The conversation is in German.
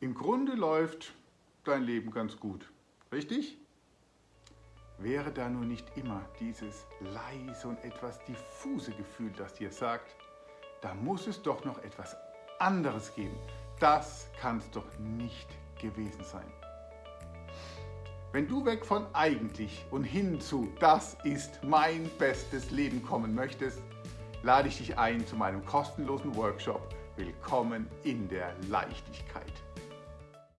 im Grunde läuft dein Leben ganz gut. Richtig? Wäre da nur nicht immer dieses leise und etwas diffuse Gefühl, das dir sagt, da muss es doch noch etwas anderes geben. Das kann es doch nicht gewesen sein. Wenn du weg von eigentlich und hin zu das ist mein bestes Leben kommen möchtest, lade ich dich ein zu meinem kostenlosen Workshop Willkommen in der Leichtigkeit.